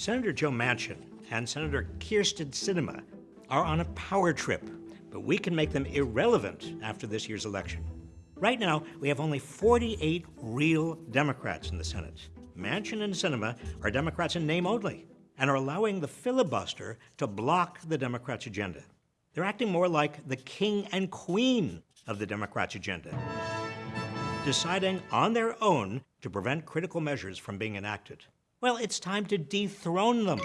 Senator Joe Manchin and Senator Kyrsten Sinema are on a power trip, but we can make them irrelevant after this year's election. Right now, we have only 48 real Democrats in the Senate. Manchin and Sinema are Democrats in name only and are allowing the filibuster to block the Democrats' agenda. They're acting more like the king and queen of the Democrats' agenda, deciding on their own to prevent critical measures from being enacted. Well, it's time to dethrone them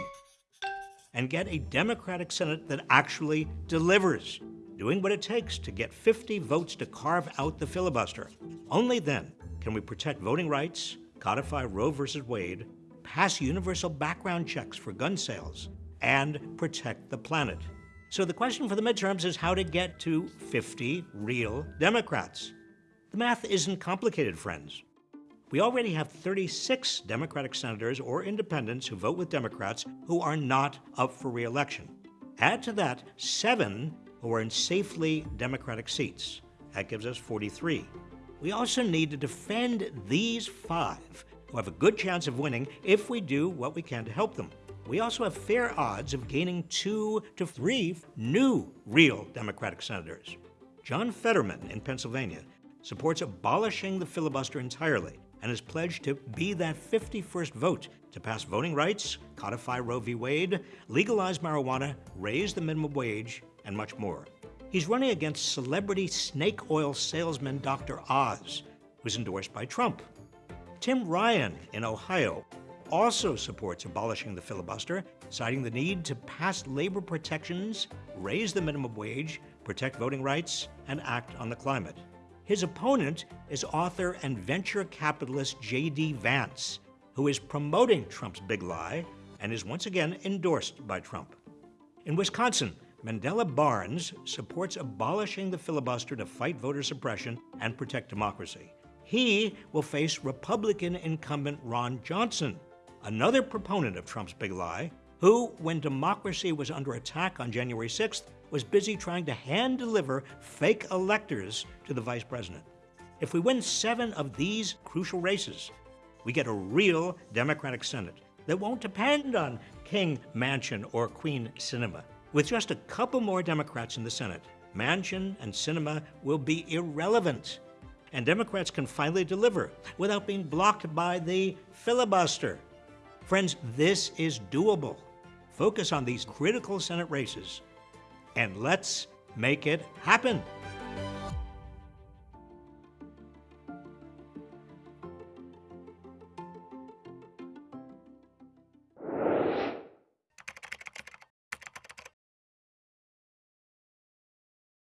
and get a Democratic Senate that actually delivers, doing what it takes to get 50 votes to carve out the filibuster. Only then can we protect voting rights, codify Roe v. Wade, pass universal background checks for gun sales, and protect the planet. So the question for the midterms is how to get to 50 real Democrats. The math isn't complicated, friends. We already have 36 Democratic senators or independents who vote with Democrats who are not up for reelection. Add to that seven who are in safely Democratic seats. That gives us 43. We also need to defend these five who have a good chance of winning if we do what we can to help them. We also have fair odds of gaining two to three new real Democratic senators. John Fetterman in Pennsylvania supports abolishing the filibuster entirely and has pledged to be that 51st vote to pass voting rights, codify Roe v. Wade, legalize marijuana, raise the minimum wage, and much more. He's running against celebrity snake oil salesman Dr. Oz, who's endorsed by Trump. Tim Ryan in Ohio also supports abolishing the filibuster, citing the need to pass labor protections, raise the minimum wage, protect voting rights, and act on the climate. His opponent is author and venture capitalist J.D. Vance, who is promoting Trump's big lie and is once again endorsed by Trump. In Wisconsin, Mandela Barnes supports abolishing the filibuster to fight voter suppression and protect democracy. He will face Republican incumbent Ron Johnson, another proponent of Trump's big lie, who, when democracy was under attack on January 6th, was busy trying to hand deliver fake electors to the vice president. If we win seven of these crucial races, we get a real Democratic Senate that won't depend on King Manchin or Queen Sinema. With just a couple more Democrats in the Senate, Manchin and Sinema will be irrelevant. And Democrats can finally deliver without being blocked by the filibuster. Friends, this is doable. Focus on these critical Senate races and let's make it happen.